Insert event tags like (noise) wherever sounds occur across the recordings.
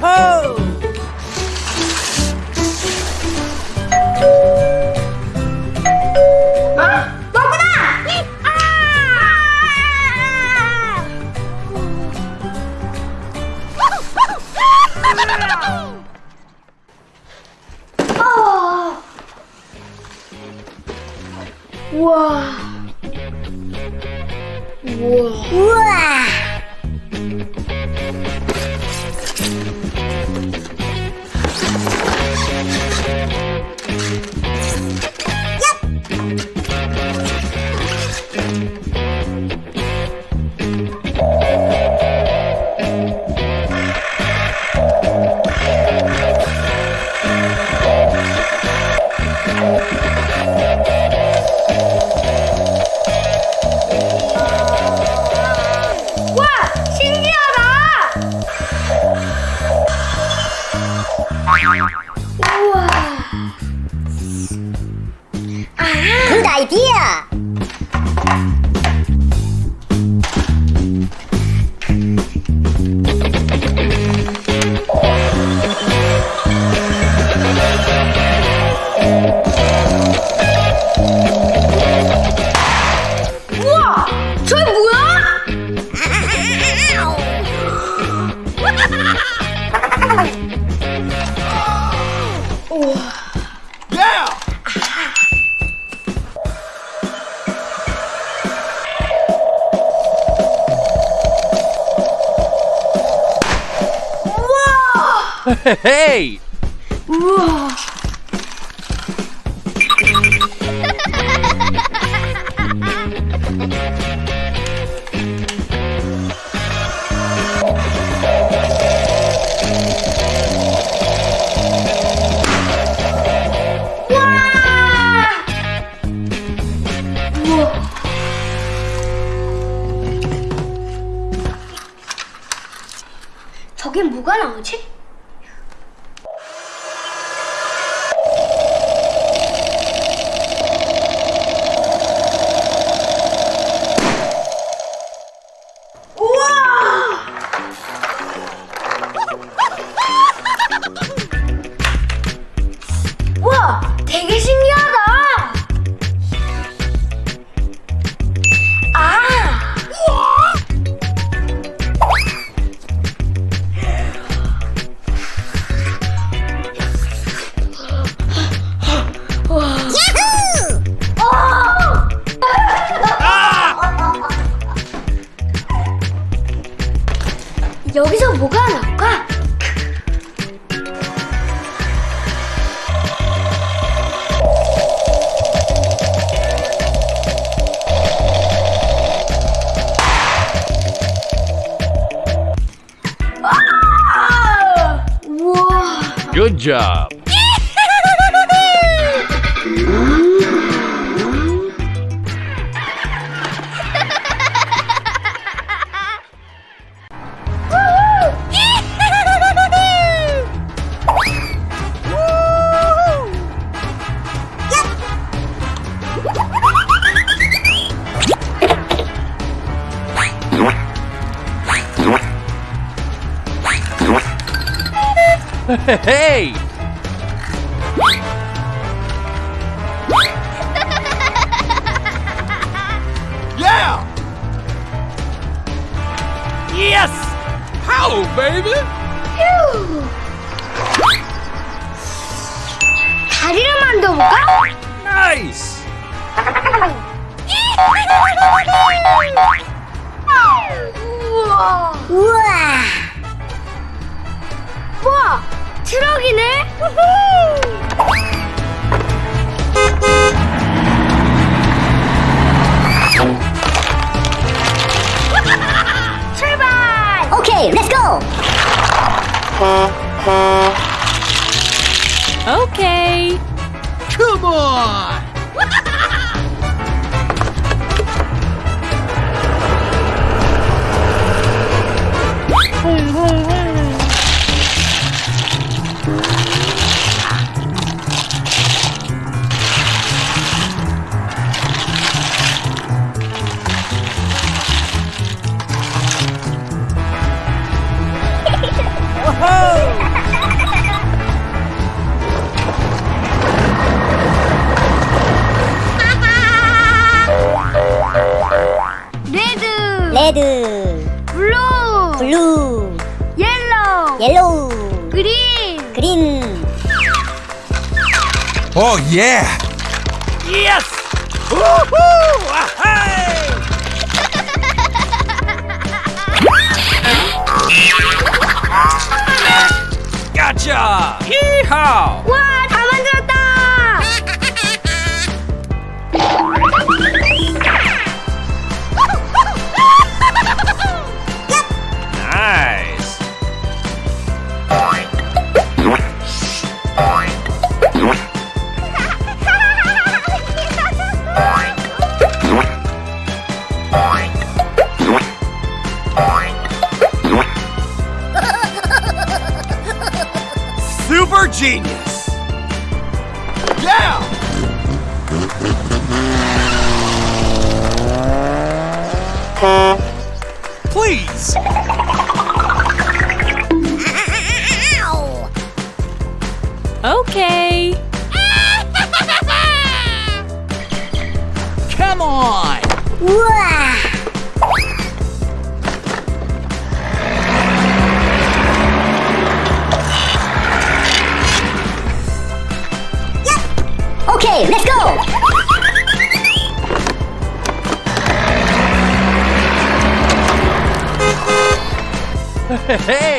야호! 어? 아, 너구나! 우와. 우와. 우와. hey! Whoa. Good job. (laughs) Hey! Yeah! Yes! How, baby? 휴. 다리를 만들어볼까? Nice! (laughs) 우와. 우와. 우와. 트럭이네. 출발. Okay, let's go. Okay. Come on! 레드. 그린 그린 오 예! 예스! 우후! 와하이! 가자! 이하! 와, 다 만들었다! Please! Okay. Hey!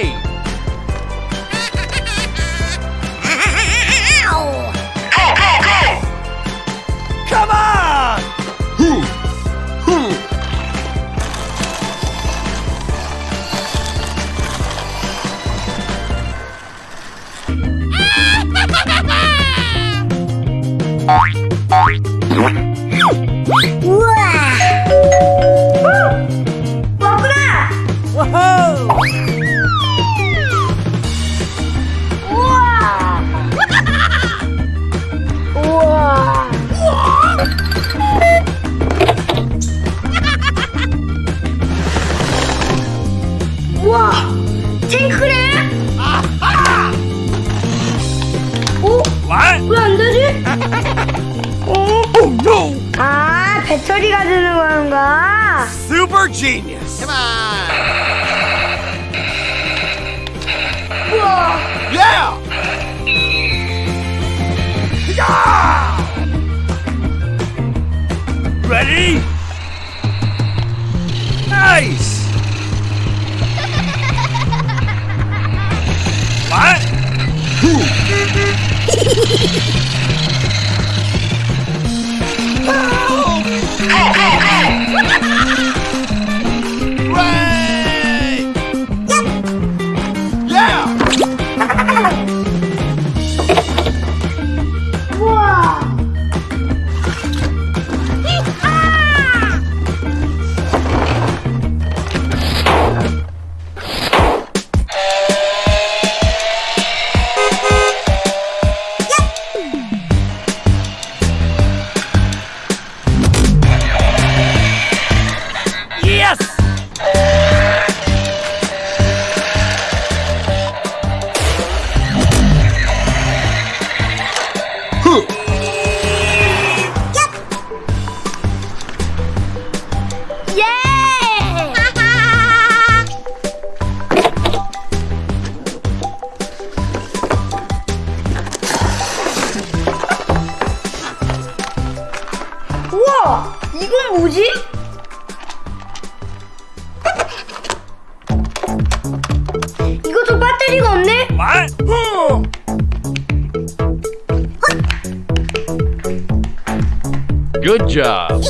Good job. (laughs)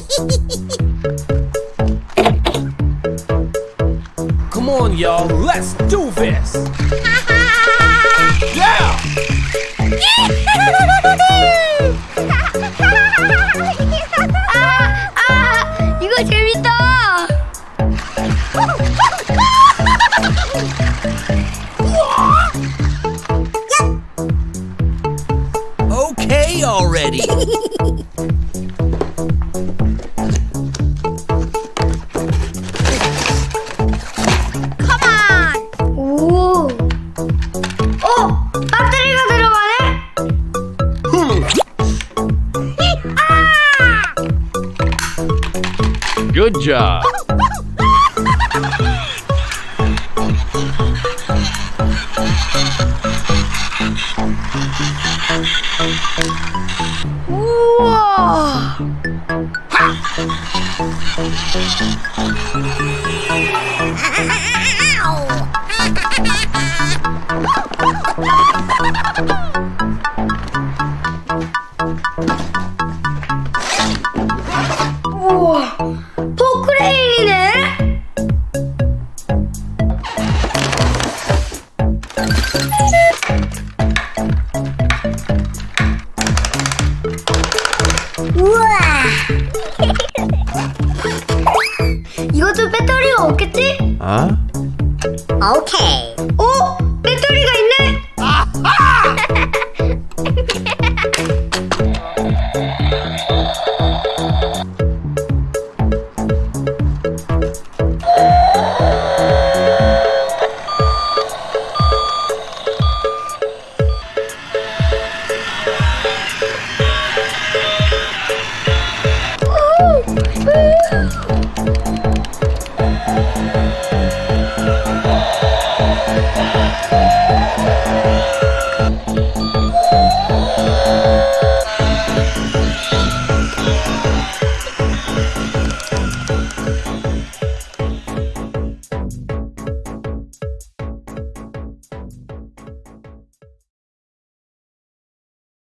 Come on, y'all. Let's do this. (laughs) yeah! 아, 아, 이거 재밌다. okay already. (laughs) 哇。